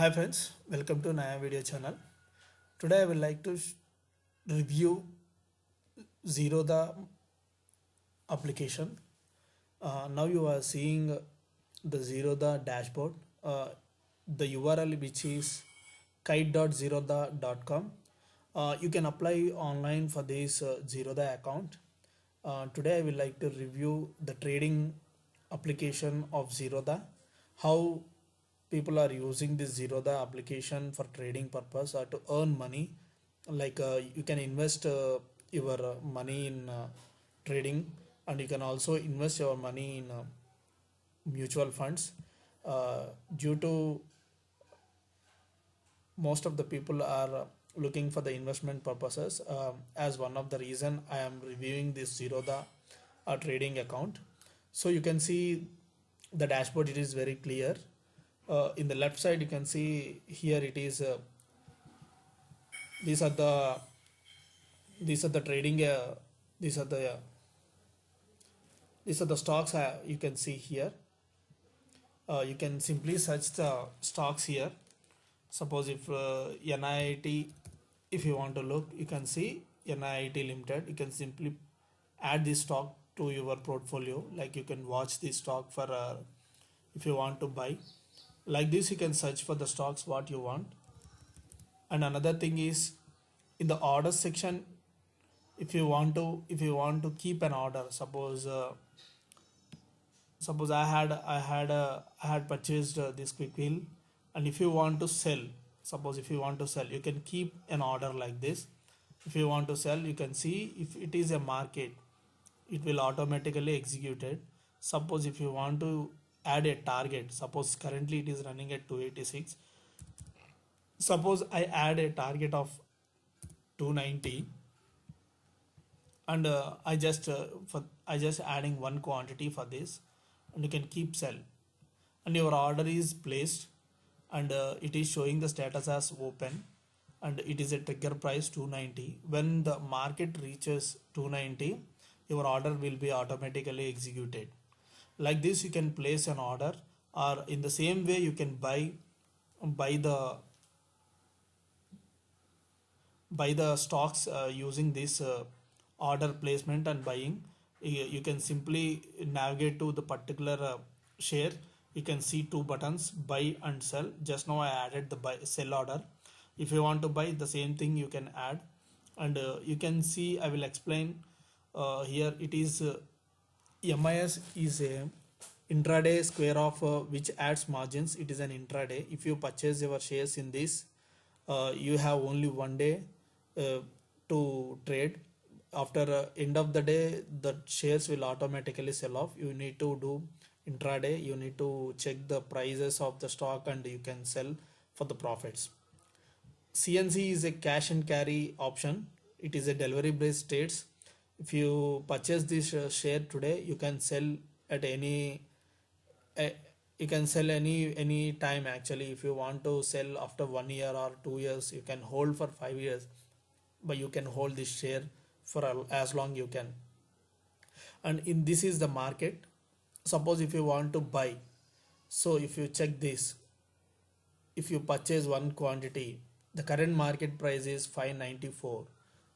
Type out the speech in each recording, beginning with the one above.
Hi friends, welcome to Naya video channel. Today I would like to review Zerodha application. Uh, now you are seeing the Zerodha dashboard. Uh, the URL which is kite.zerodha.com. Uh, you can apply online for this uh, Zerodha account. Uh, today I would like to review the trading application of Zerodha. How people are using this Zerodha application for trading purpose or to earn money. Like uh, you can invest uh, your uh, money in uh, trading and you can also invest your money in uh, mutual funds. Uh, due to most of the people are uh, looking for the investment purposes um, as one of the reason i am reviewing this zerodha uh, trading account so you can see the dashboard it is very clear uh, in the left side you can see here it is uh, these are the these are the trading uh, these are the uh, these are the stocks uh, you can see here. Uh, you can simply search the stocks here. Suppose if NIIT if you want to look you can see NIIT limited. You can simply add this stock to your portfolio. Like you can watch this stock for if you want to buy like this you can search for the stocks what you want. And another thing is in the order section if you want to if you want to keep an order suppose uh, suppose i had i had uh, i had purchased uh, this quick heal. And if you want to sell suppose if you want to sell you can keep an order like this. If you want to sell you can see if it is a market it will automatically execute it. Suppose if you want to add a target. Suppose currently it is running at 286 suppose i add a target of 290 and uh, i just uh, for i just adding one quantity for this and you can keep sell. And your order is placed and uh, it is showing the status as open and it is a trigger price 290 when the market reaches 290 your order will be automatically executed like this you can place an order or in the same way you can buy buy the buy the stocks uh, using this uh, order placement and buying. You, can simply navigate to the particular uh, share. You can see two buttons buy and sell. Just now i added the buy sell order. If you want to buy the same thing you can add. And uh, you can see i will explain uh, here it is uh, MIS is a intraday square of uh, which adds margins. It is an intraday. If you purchase your shares in this uh, you have only one day uh, to trade. After uh, end of the day the shares will automatically sell off. You need to do intraday. You need to check the prices of the stock and you can sell for the profits. Cnc is a cash and carry option. It is a delivery based trades if you purchase this uh, share today you can sell at any you can sell any any time actually. If you want to sell after one year or two years you can hold for five years. But you can hold this share for as long you can. And in this is the market. Suppose if you want to buy so if you check this if you purchase one quantity the current market price is 594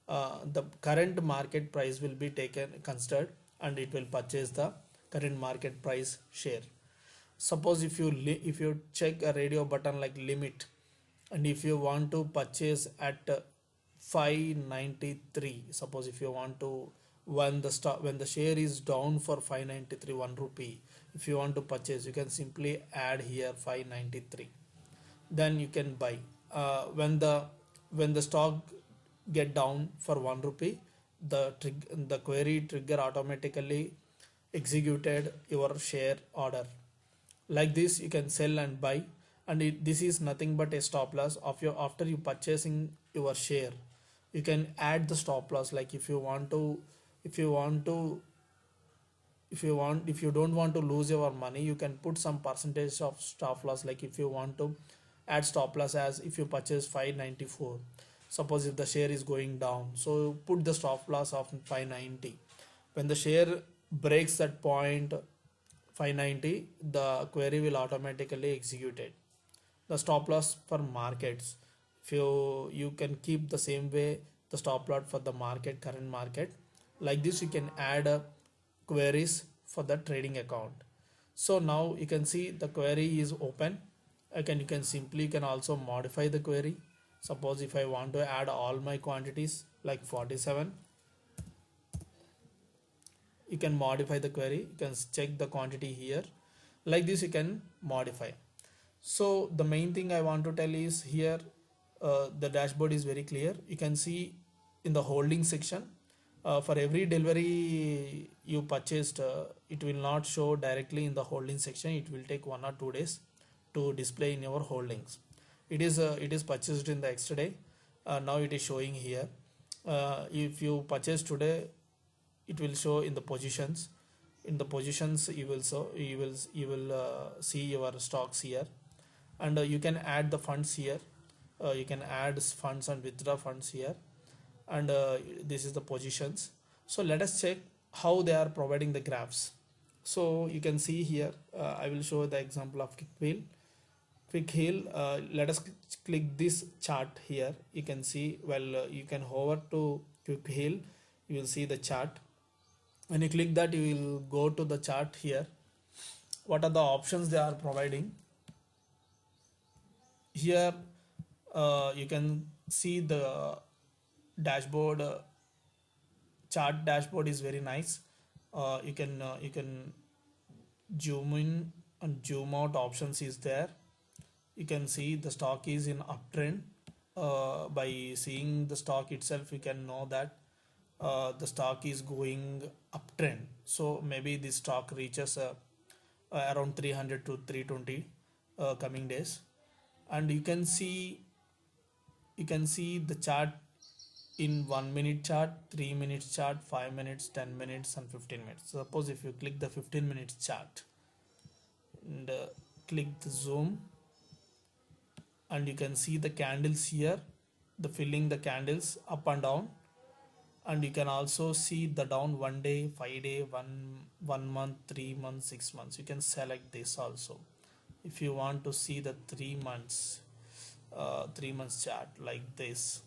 uh, the current market price will be taken considered and it will purchase the current market price share. Suppose if you if you check a radio button like limit and if you want to purchase at uh, 593 suppose if you want to when the stock when the share is down for 593 1 rupee if you want to purchase you can simply add here 593 then you can buy. Uh, when the when the stock get down for 1 rupee the trig- the query trigger automatically executed your share order. Like this you can sell and buy and it, this is nothing but a stop loss of your after you purchasing your share. You can add the stop loss like if you want to if you want to if you want if you don't want to lose your money you can put some percentage of stop loss like if you want to add stop loss as if you purchase 594 suppose if the share is going down so put the stop loss of 590 when the share breaks that point 590 the query will automatically execute it. The stop loss for markets. If you you can keep the same way the stop loss for the market current market. Like this you can add uh, queries for the trading account. So now you can see the query is open. Again you can simply you can also modify the query suppose if I want to add all my quantities like 47 you can modify the query. You can check the quantity here. Like this you can modify. So the main thing I want to tell is here uh, the dashboard is very clear. You can see in the holding section uh, for every delivery you purchased uh, it will not show directly in the holding section. It will take one or two days to display in your holdings it is uh, it is purchased in the extra uh, now it is showing here. Uh, if you purchase today it will show in the positions. In the positions you will so you will you will uh, see your stocks here. And uh, you can add the funds here. Uh, you can add funds and withdraw funds here. And uh, this is the positions. So let us check how they are providing the graphs. So you can see here uh, I will show the example of wheel quick heal uh, let us click this chart here. You can see well uh, you can hover to quick heal. You will see the chart. When you click that you will go to the chart here. What are the options they are providing? Here uh, you can see the dashboard uh, chart dashboard is very nice. Uh, you can uh, you can zoom in and zoom out options is there you can see the stock is in uptrend. Uh, by seeing the stock itself you can know that uh, the stock is going uptrend. So maybe this stock reaches uh, uh, around 300 to 320 uh, coming days. And you can see you can see the chart in one minute chart three minutes chart five minutes 10 minutes and 15 minutes. Suppose if you click the 15 minutes chart and uh, click the zoom and you can see the candles here the filling the candles up and down. And you can also see the down one day five day one one month three months six months. You can select this also. If you want to see the three months uh, three months chart like this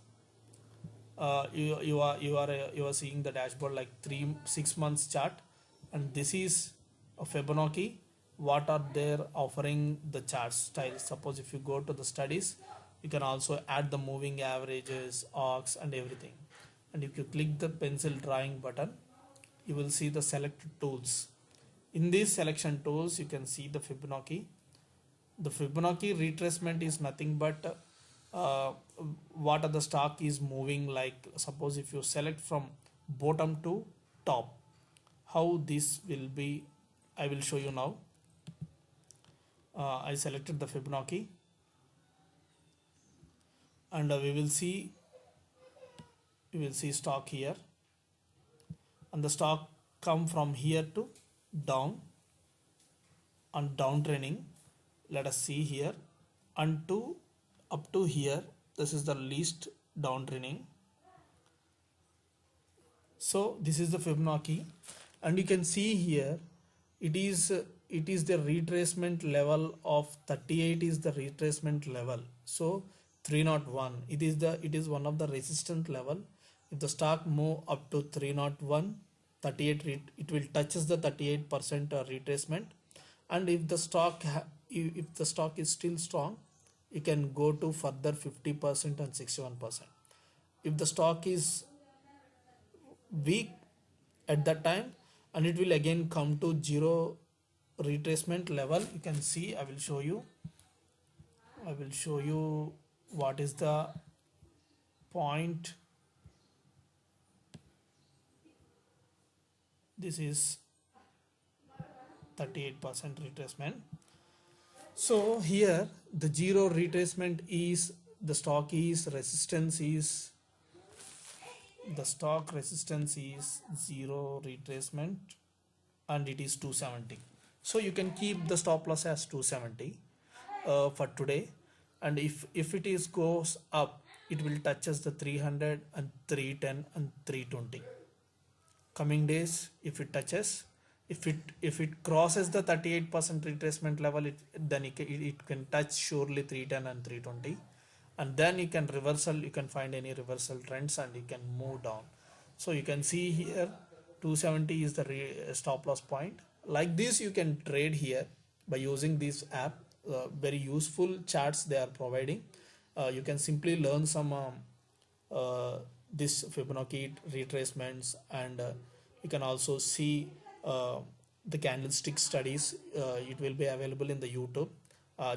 uh, you, you are you are uh, you are seeing the dashboard like three six months chart. And this is a Fibonacci what are they offering the chart style? Suppose if you go to the studies you can also add the moving averages arcs and everything. And if you click the pencil drawing button you will see the selected tools. In these selection tools you can see the Fibonacci. The Fibonacci retracement is nothing but uh, what are the stock is moving like. Suppose if you select from bottom to top how this will be I will show you now uh, I selected the Fibonacci. And uh, we will see we will see stock here. And the stock come from here to down. And downtrending let us see here. And to up to here this is the least down downtrending. So this is the Fibonacci. And you can see here it is it is the retracement level of 38 is the retracement level. So 301 it is the it is one of the resistance level. If the stock move up to 301 38 it will touches the 38 percent retracement. And if the stock if the stock is still strong you can go to further 50 percent and 61 percent. If the stock is weak at that time and it will again come to zero retracement level you can see I will show you. I will show you what is the point. This is 38% retracement. So here the zero retracement is the stock is resistance is the stock resistance is zero retracement and it is 270 so you can keep the stop loss as 270 uh, for today. And if if it is goes up it will touches the 300 and 310 and 320 coming days if it touches if it if it crosses the 38% retracement level it then it, can- it, it can touch surely 310 and 320 and then you can reversal you can find any reversal trends and you can move down. So you can see here 270 is the stop loss point like this you can trade here by using this app. Uh, very useful charts they are providing. Uh, you can simply learn some um, uh, this Fibonacci retracements and uh, you can also see uh, the candlestick studies. Uh, it will be available in the YouTube.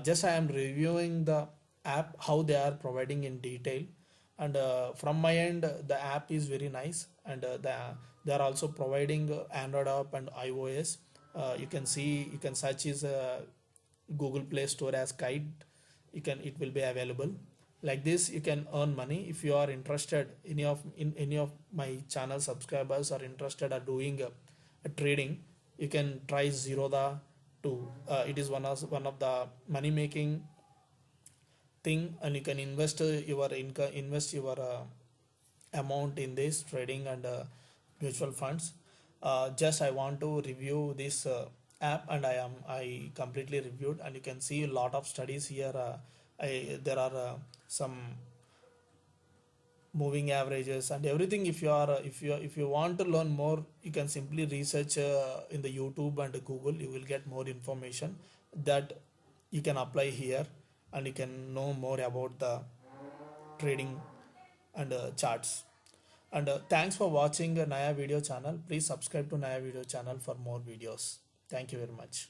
Just I am reviewing the app how they are providing in detail. And from my end the app is very nice. And the, they are also providing Android app and iOS uh, you can see you can search is uh, Google Play Store as kite. You can it will be available. Like this you can earn money. If you are interested any of in any of my channel subscribers are interested are doing a, a trading you can try zerodha to uh, it is one of one of the money making thing and you can invest uh, your income invest your uh, amount in this trading and uh, mutual funds uh, just i want to review this uh, app and i am i completely reviewed and you can see a lot of studies here uh, I, there are uh, some moving averages and everything. If you are if you if you want to learn more you can simply research uh, in the youtube and google. You will get more information that you can apply here and you can know more about the trading and charts and uh, thanks for watching uh, naya video channel. Please subscribe to naya video channel for more videos. Thank you very much